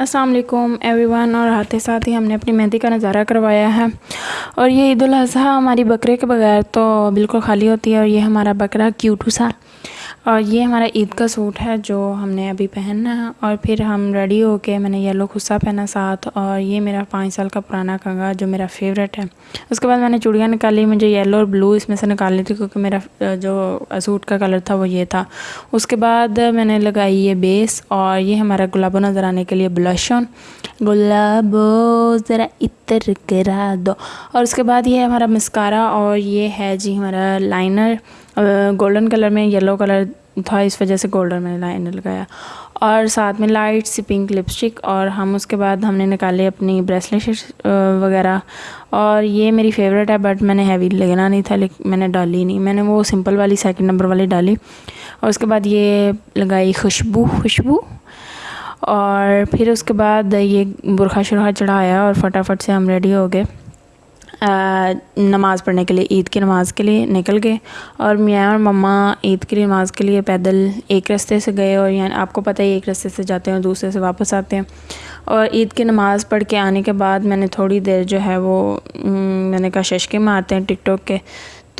السلام علیکم every one اور ہاتھے ساتھ ہی ہم نے اپنی مہندی کا نظارہ کروایا ہے۔ اور یہ عید الاضحیٰ ہماری بکرے کے بغیر تو بالکل خالی ہوتی ہے اور یہ ہمارا بکرا کیوٹو سا اور یہ ہمارا عید کا سوٹ ہے جو ہم نے ابھی پہننا ہے اور پھر ہم ریڈی ہو کے میں نے یلو خصہ پہنا ساتھ اور یہ میرا پانچ سال کا پرانا کنگا جو میرا فیوریٹ ہے۔ اس کے بعد میں نے چوڑیاں نکالی، مجھے یلو اور بلو اس میں سے نکالنی تھی کیونکہ میرا، جو سوٹ کا کلر تھا وہ یہ تھا۔ اس کے بعد میں نے لگائی یہ بیس اور یہ ہمارا گلابو نظر آنے کے لیے بلشن گلابو ذرا اتر کرا دو۔ اور اس کے بعد یہ ہے ہمارا مسکارا اور یہ ہے جی ہمارا لائنر گولڈن کلر میں یلو کلر تھا، اس وجہ سے گولڈن میں لائنر لگایا۔ اور ساتھ میں لائٹ سی پنک لپسٹک، اور ہم اس کے بعد ہم نے نکالے اپنی بریسلیٹ وغیرہ۔ اور یہ میری فیوریٹ ہے بٹ میں نے ہیوی لگنا نہیں تھا لیکن میں نے ڈالی نہیں۔ میں نے وہ سمپل والی سیکنڈ نمبر والی ڈالی۔ اور اس کے بعد یہ لگائی خوشبو خوشبو۔ اور پھر اس کے بعد یہ برخہ شرخہ چڑھایا اور فٹافٹ سے ہم ریڈی ہو گئے۔ نماز پڑھنے کے لیے، عید کی نماز کے لیے نکل گئے اور میاں اور مما عید کی نماز کے لیے پیدل ایک رستے سے گئے اور یعنی آپ کو پتہ ہی ایک رستے سے جاتے ہیں اور دوسرے سے واپس آتے ہیں۔ اور عید کی نماز پڑھ کے آنے کے بعد میں نے تھوڑی دیر جو ہے وہ میں نے کہا ششکے مارتے ہیں ٹک ٹاک کے۔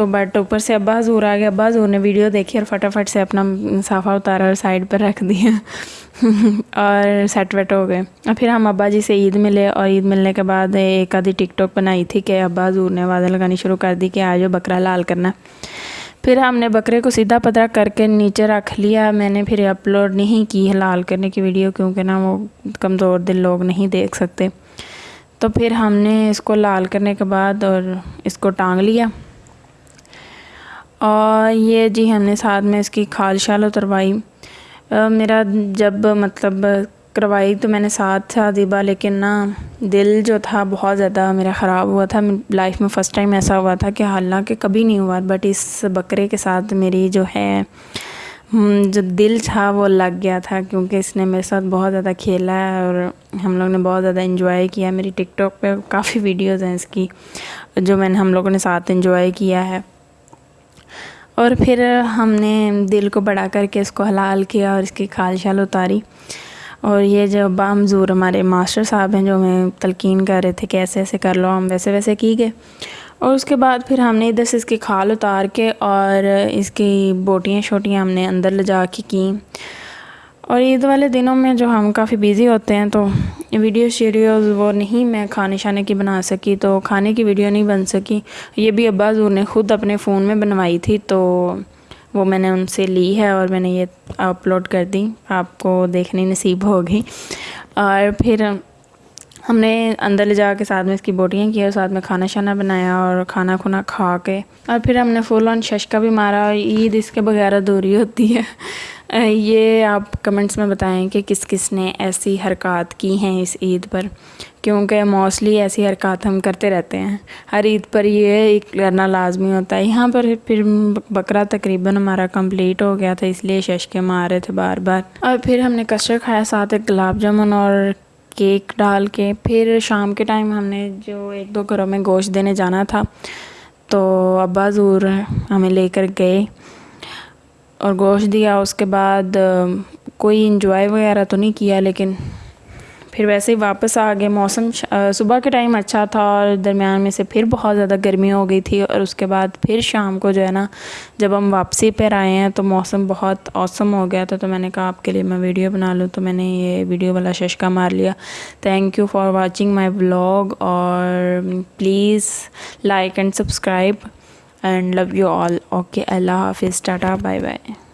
تو بٹ اوپر سے ابا حضور آ گیا ابا حضور نے ویڈیو دیکھی اور فٹافٹ سے اپنا صافہ اتارا اور سائڈ پر رکھ دیا اور سیٹ ویٹ ہو گئے۔ اور پھر ہم ابا جی سے عید ملے اور عید ملنے کے بعد ایک آدھی ٹک ٹاک بنائی تھی کہ ابا حضور نے آوازیں لگانی شروع کر دی کہ آج بکرا لال کرنا۔ پھر ہم نے بکرے کو سیدھا پترا کر کے نیچے رکھ لیا۔ میں نے پھر اپلوڈ نہیں کی لال کرنے کی ویڈیو کیونکہ نا وہ کمزور دل لوگ نہیں دیکھ سکتے۔ تو پھر ہم نے اس کو لال کرنے کے بعد اور اس کو ٹانگ لیا۔ اور یہ جی ہم نے ساتھ میں اس کی کھال شال اتروائی۔ میرا جب مطلب کروائی تو میں نے ساتھ تھا دیبا، لیکن نا دل جو تھا بہت زیادہ میرا خراب ہوا تھا۔ لائف میں فرسٹ ٹائم ایسا ہوا تھا کہ حالانکہ کبھی نہیں ہوا۔ بٹ اس بکرے کے ساتھ میری جو ہے جو دل تھا وہ لگ گیا تھا۔ کیونکہ اس نے میرے ساتھ بہت زیادہ کھیلا ہے اور ہم لوگ نے بہت زیادہ انجوائے کیا۔ میری ٹک ٹاک پہ کافی ویڈیوز ہیں اس کی جو میں نے ہم لوگوں نے ساتھ انجوائے کیا ہے۔ اور پھر ہم نے دل کو بڑا کر کے اس کو حلال کیا اور اس کی کھال شال اتاری۔ اور یہ جو بامزور ہمارے ماسٹر صاحب ہیں جو ہمیں تلقین کر رہے تھے کہ ایسے ایسے کر لو، ہم ویسے ویسے کی گئے۔ اور اس کے بعد پھر ہم نے ادھر سے اس کی کھال اتار کے اور اس کی بوٹیاں شوٹیاں ہم نے اندر لے جا کے کیں۔ اور عید والے دنوں میں جو ہم کافی بیزی ہوتے ہیں تو ویڈیو شیڈیوز وہ نہیں میں کھانے شانے کی بنا سکی تو کھانے کی ویڈیو نہیں بن سکی۔ یہ بھی ابا زور نے خود اپنے فون میں بنوائی تھی تو وہ میں نے ان سے لی ہے اور میں نے یہ اپلوڈ کر دی۔ آپ کو دیکھنے نصیب ہوگی۔ اور پھر ہم نے اندر لے جا کے ساتھ میں اس کی بوٹیاں کی اور ساتھ میں کھانا شانا بنایا اور کھانا کھونا کھا کے۔ اور پھر ہم نے فل آن ششکا بھی مارا۔ اور عید اس کے بغیر ادھوری ہوتی ہے۔ یہ آپ کمنٹس میں بتائیں کہ کس کس نے ایسی حرکات کی ہیں اس عید پر؟ کیونکہ موسٹلی ایسی حرکات ہم کرتے رہتے ہیں۔ ہر عید پر یہ کرنا لازمی ہوتا ہے۔ یہاں پر پھر بکرا تقریباً ہمارا کمپلیٹ ہو گیا تھا، اس لیے ششکے مار رہے تھے بار بار۔ اور پھر ہم نے کسٹر کھایا، ساتھ ایک گلاب جامن اور کیک ڈال کے، پھر شام کے ٹائم ہم نے جو ایک دو گھروں میں گوشت دینے جانا تھا، تو ابا زور ہمیں لے کر گئے اور گوشت دیا۔ اس کے بعد کوئی انجوائے وغیرہ تو نہیں کیا، لیکن پھر ویسے ہی واپس آ گئے۔ موسم صبح کے ٹائم اچھا تھا اور درمیان میں سے پھر بہت زیادہ گرمی ہو گئی تھی اور اس کے بعد پھر شام کو جو ہے نا، جب ہم واپسی پر آئے ہیں تو موسم بہت اوسم ہو گیا تھا۔ تو میں نے کہا، آپ کے لیے میں ویڈیو بنا لوں۔ تو میں نے یہ ویڈیو والا ششکا مار لیا۔ Thank you for watching my blog اور please like and subscribe and love you all okay اللہ حافظ، ٹاٹا بائے بائے